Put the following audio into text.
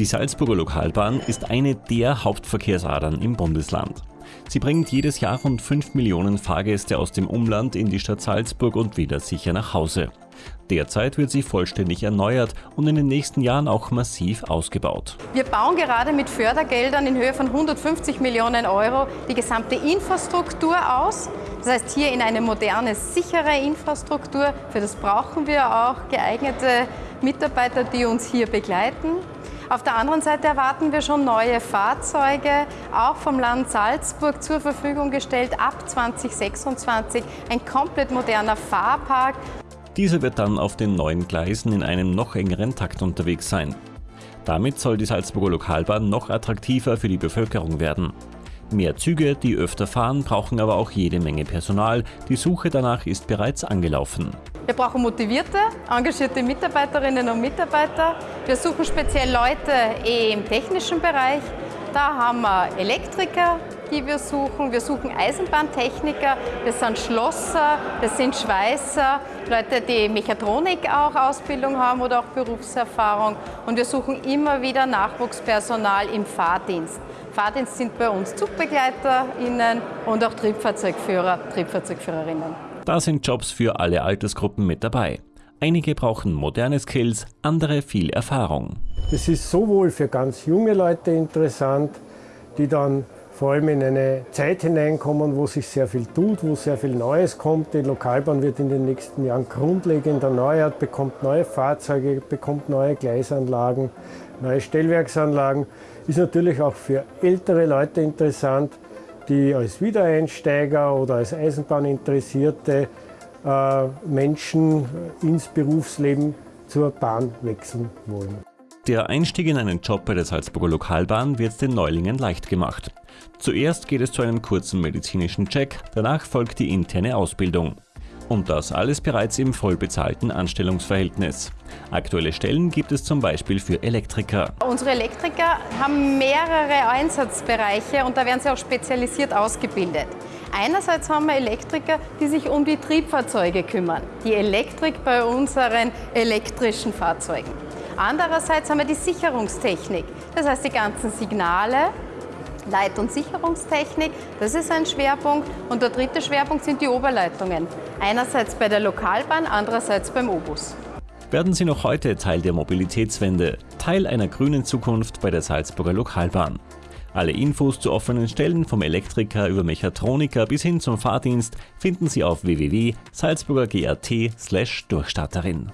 Die Salzburger Lokalbahn ist eine der Hauptverkehrsadern im Bundesland. Sie bringt jedes Jahr rund 5 Millionen Fahrgäste aus dem Umland in die Stadt Salzburg und wieder sicher nach Hause. Derzeit wird sie vollständig erneuert und in den nächsten Jahren auch massiv ausgebaut. Wir bauen gerade mit Fördergeldern in Höhe von 150 Millionen Euro die gesamte Infrastruktur aus. Das heißt, hier in eine moderne, sichere Infrastruktur. Für das brauchen wir auch geeignete Mitarbeiter, die uns hier begleiten. Auf der anderen Seite erwarten wir schon neue Fahrzeuge, auch vom Land Salzburg zur Verfügung gestellt ab 2026. Ein komplett moderner Fahrpark. Dieser wird dann auf den neuen Gleisen in einem noch engeren Takt unterwegs sein. Damit soll die Salzburger Lokalbahn noch attraktiver für die Bevölkerung werden. Mehr Züge, die öfter fahren, brauchen aber auch jede Menge Personal. Die Suche danach ist bereits angelaufen. Wir brauchen motivierte, engagierte Mitarbeiterinnen und Mitarbeiter. Wir suchen speziell Leute eh im technischen Bereich. Da haben wir Elektriker, die wir suchen. Wir suchen Eisenbahntechniker, wir sind Schlosser, wir sind Schweißer, Leute, die Mechatronik auch Ausbildung haben oder auch Berufserfahrung. Und wir suchen immer wieder Nachwuchspersonal im Fahrdienst. Fahrdienst sind bei uns ZugbegleiterInnen und auch Triebfahrzeugführer, Triebfahrzeugführerinnen. Da sind Jobs für alle Altersgruppen mit dabei. Einige brauchen moderne Skills, andere viel Erfahrung. Es ist sowohl für ganz junge Leute interessant, die dann vor allem in eine Zeit hineinkommen, wo sich sehr viel tut, wo sehr viel Neues kommt. Die Lokalbahn wird in den nächsten Jahren grundlegend erneuert, bekommt neue Fahrzeuge, bekommt neue Gleisanlagen, neue Stellwerksanlagen. Ist natürlich auch für ältere Leute interessant, die als Wiedereinsteiger oder als Eisenbahninteressierte Menschen ins Berufsleben zur Bahn wechseln wollen. Der Einstieg in einen Job bei der Salzburger Lokalbahn wird den Neulingen leicht gemacht. Zuerst geht es zu einem kurzen medizinischen Check, danach folgt die interne Ausbildung. Und das alles bereits im vollbezahlten Anstellungsverhältnis. Aktuelle Stellen gibt es zum Beispiel für Elektriker. Unsere Elektriker haben mehrere Einsatzbereiche und da werden sie auch spezialisiert ausgebildet. Einerseits haben wir Elektriker, die sich um die Triebfahrzeuge kümmern, die Elektrik bei unseren elektrischen Fahrzeugen. Andererseits haben wir die Sicherungstechnik, das heißt die ganzen Signale, Leit- und Sicherungstechnik, das ist ein Schwerpunkt. Und der dritte Schwerpunkt sind die Oberleitungen. Einerseits bei der Lokalbahn, andererseits beim Obus. Werden Sie noch heute Teil der Mobilitätswende, Teil einer grünen Zukunft bei der Salzburger Lokalbahn. Alle Infos zu offenen Stellen vom Elektriker über Mechatroniker bis hin zum Fahrdienst finden Sie auf www.salzburger.grt/durchstarterin.